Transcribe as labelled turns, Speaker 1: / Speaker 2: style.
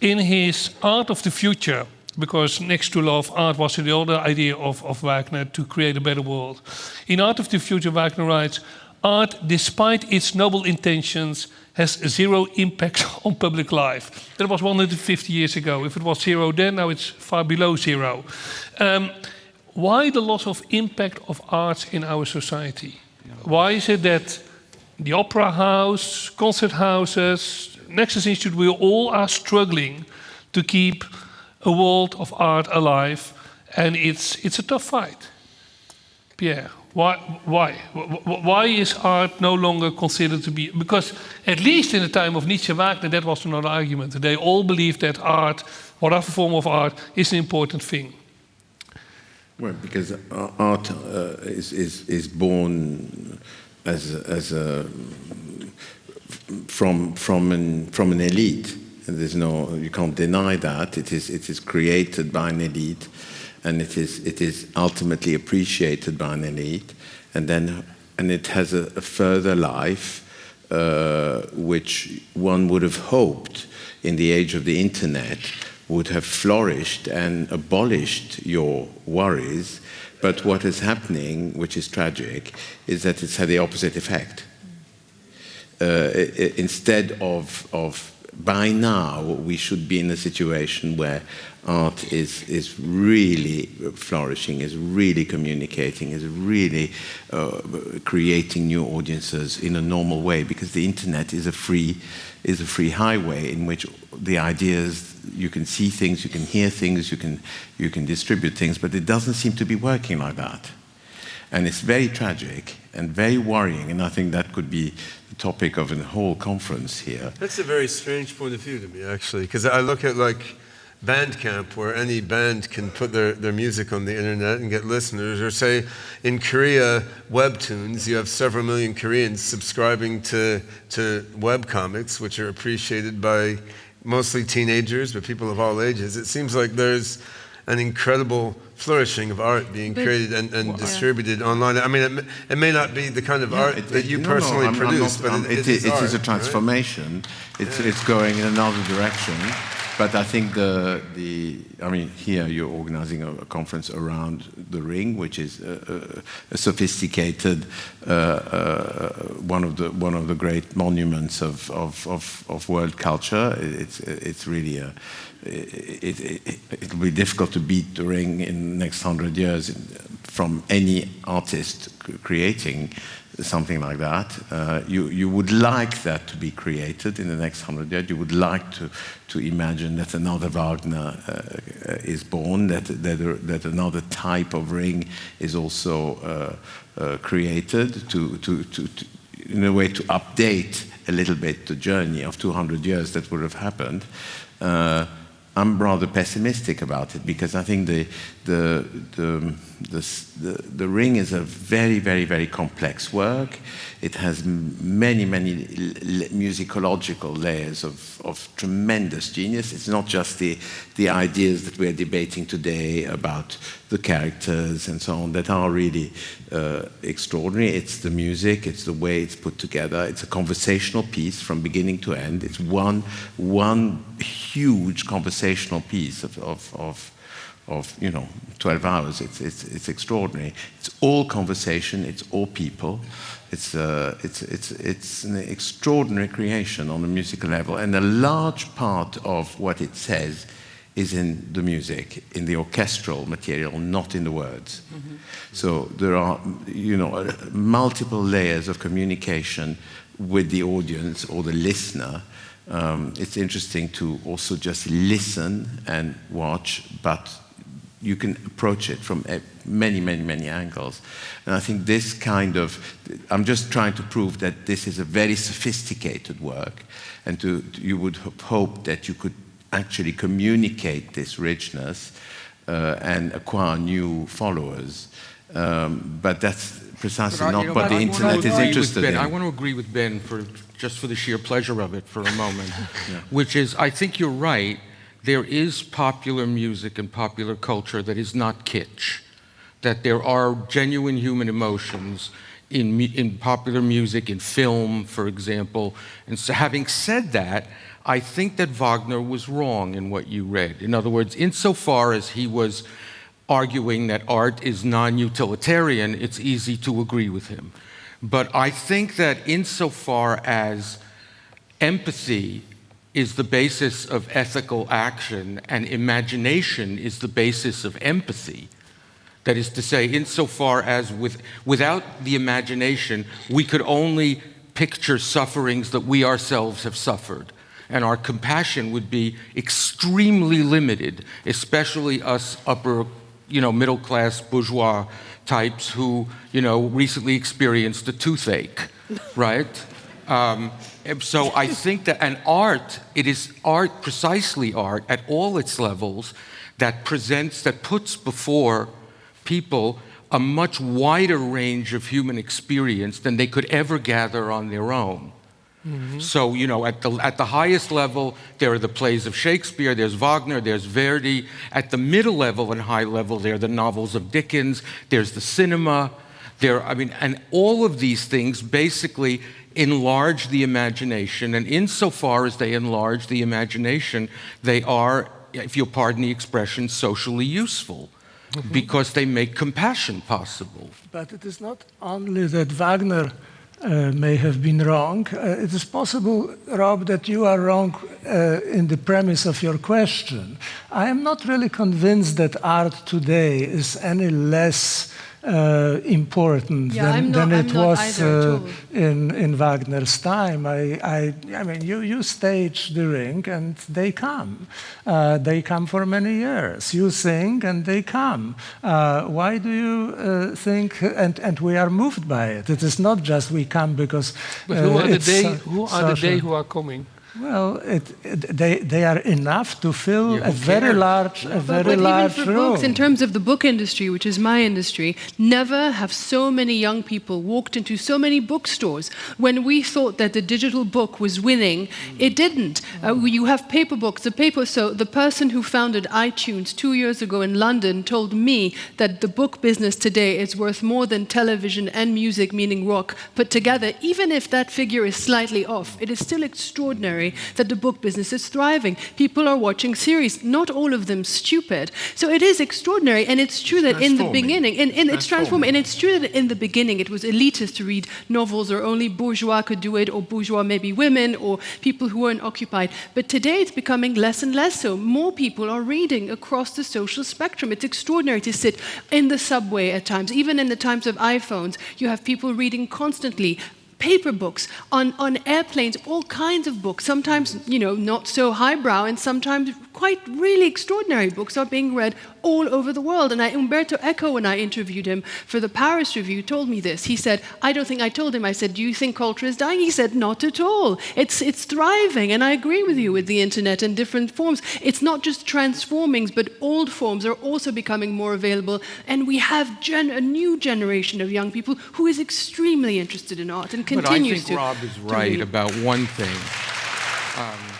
Speaker 1: in his Art of the Future, because next to love, art was the other idea of, of Wagner to create a better world. In Art of the Future, Wagner writes, art, despite its noble intentions, has zero impact on public life. That was 150 years ago. If it was zero then, now it's far below zero. Um, why the loss of impact of art in our society? Why is it that the opera house, concert houses, Nexus Institute, we all are struggling to keep a world of art alive, and it's, it's a tough fight. Pierre, why, why? Why is art no longer considered to be... Because at least in the time of Nietzsche Wagner, that was another argument. They all believed that art, whatever form of art, is an important thing.
Speaker 2: Well, because art uh, is, is, is born as, as a, from, from, an, from an elite. And there's no, you can't deny that. It is, it is created by an elite and it is, it is ultimately appreciated by an elite. And then, and it has a, a further life, uh, which one would have hoped in the age of the internet would have flourished and abolished your worries. But what is happening, which is tragic, is that it's had the opposite effect. Uh, instead of, of by now, we should be in a situation where art is, is really flourishing, is really communicating, is really uh, creating new audiences in a normal way because the internet is a free, is a free highway in which the ideas you can see things, you can hear things, you can, you can distribute things, but it doesn't seem to be working like that. And it's very tragic and very worrying, and I think that could be topic of a whole conference here.
Speaker 3: That's a very strange point of view to me, actually, because I look at like Bandcamp, where any band can put their, their music on the internet and get listeners, or say in Korea, Webtoons, you have several million Koreans subscribing to, to web comics, which are appreciated by mostly teenagers, but people of all ages. It seems like there's an incredible flourishing of art being but, created and, and well, distributed yeah. online. I mean, it, it, may not be the kind of yeah, art it, that you personally no, produce,
Speaker 2: not, but it, it, is, art, a transformation. Right? It's, yeah. it's going in another direction. But I think the, the I mean, here you're organizing a, a conference around the ring, which is a, a, a sophisticated, uh, uh, one, of the, one of the great monuments of, of, of, of world culture. It's, it's really a, it, it, it, will be difficult to beat the ring in the next hundred years from any artist creating something like that. Uh, you, you would like that to be created in the next hundred years. You would like to, to imagine that another Wagner uh, is born, that, that, that another type of ring is also uh, uh created to, to, to, to, in a way to update a little bit the journey of 200 years that would have happened. I'm rather pessimistic about it because I think the, the, the, the, the, ring is a very, very, very complex work. It has many, many musicological layers of, of tremendous genius. It's not just the, the ideas that we're debating today about the characters and so on that are really uh, extraordinary. It's the music, it's the way it's put together. It's a conversational piece from beginning to end. It's one, one huge conversational piece of, of, of of you know 12 hours. It's, it's, it's extraordinary. It's all conversation. It's all people. It's, uh, it's, it's, it's an extraordinary creation on a musical level. And a large part of what it says is in the music, in the orchestral material, not in the words. Mm -hmm. So there are, you know, multiple layers of communication with the audience or the listener. Um, it's interesting to also just listen and watch, but you can approach it from many, many, many angles. And I think this kind of, I'm just trying to prove that this is a very sophisticated work, and to, you would hope that you could actually communicate this richness uh, and acquire new followers. Um, but that's precisely but not you know, what the I internet is interested
Speaker 4: in.
Speaker 2: I
Speaker 4: want to agree with Ben for just for the sheer pleasure of it for a moment, yeah. which is, I think you're right there is popular music and popular culture that is not kitsch, that there are genuine human emotions in, in popular music, in film, for example. And so, having said that, I think that Wagner was wrong in what you read. In other words, insofar as he was arguing that art is non utilitarian, it's easy to agree with him. But I think that insofar as empathy is the basis of ethical action and imagination is the basis of empathy, that is to say, insofar as with, without the imagination, we could only picture sufferings that we ourselves have suffered. And our compassion would be extremely limited, especially us upper, you know, middle class bourgeois types who, you know, recently experienced a toothache, right? Um, so I think that, and art, it is art, precisely art, at all its levels, that presents, that puts before people a much wider range of human experience than they could ever gather on their own. Mm-hmm. So, you know, at the, at the highest level, there are the plays of Shakespeare, there's Wagner, there's Verdi. At the middle level and high level, there are the novels of Dickens, there's the cinema. There, I mean, and all of these things basically enlarge the imagination. And insofar as they enlarge the imagination, they are, if you'll pardon the expression, socially useful. Mm-hmm. Because they make compassion possible.
Speaker 5: But it is not only that Wagner uh, may have been wrong. Uh, it is possible, Rob, that you are wrong uh, in the premise of your question. I am not really convinced that art today is any less uh, important
Speaker 6: Yeah,
Speaker 5: than,
Speaker 6: I'm
Speaker 5: than it
Speaker 6: I'm
Speaker 5: was uh, in, in Wagner's time. I, I, I mean, you, you stage the ring and they come. Uh, they come for many years. You sing and they come. Uh, why do you uh, think, and, and we are moved by it? It is not just we come because.
Speaker 1: But who
Speaker 5: uh,
Speaker 1: are the
Speaker 5: it's
Speaker 1: day? Who are the
Speaker 5: social.
Speaker 1: day who are coming?
Speaker 5: Well, it, it, they, they are enough to fill
Speaker 4: Yeah,
Speaker 5: a very
Speaker 4: cares?
Speaker 5: large, a
Speaker 6: But,
Speaker 5: very
Speaker 6: but even
Speaker 5: large
Speaker 6: for
Speaker 5: room.
Speaker 6: books, in terms of the book industry, which is my industry, never have so many young people walked into so many bookstores. When we thought that the digital book was winning, it didn't. Uh, you have paper books. The paper. So the person who founded iTunes two years ago in London told me that the book business today is worth more than television and music, meaning rock, put together. Even if that figure is slightly off, it is still extraordinary that the book business is thriving. People are watching series, not all of them stupid. So it is extraordinary, and it's true that in the beginning, and, and it's transforming, and it's true that in the beginning it was elitist to read novels, or only bourgeois could do it, or bourgeois maybe women, or people who weren't occupied. But today it's becoming less and less so. More people are reading across the social spectrum. It's extraordinary to sit in the subway at times, even in the times of iPhones. You have people reading constantly paper books on, on airplanes all kinds of books sometimes you know not so highbrow and sometimes quite really extraordinary books are being read all over the world. And I, umberto eco when i interviewed him for the paris review told me this. He said i don't think i told him. I said do you think culture is dying he said not at all. It's, it's thriving and i agree with you with the internet and different forms. It's not just transforming but old forms are also becoming more available. And we have gen- a new generation of young people who is extremely interested in art and continues to.
Speaker 4: But I think
Speaker 6: to
Speaker 4: Rob is right about one thing. Um,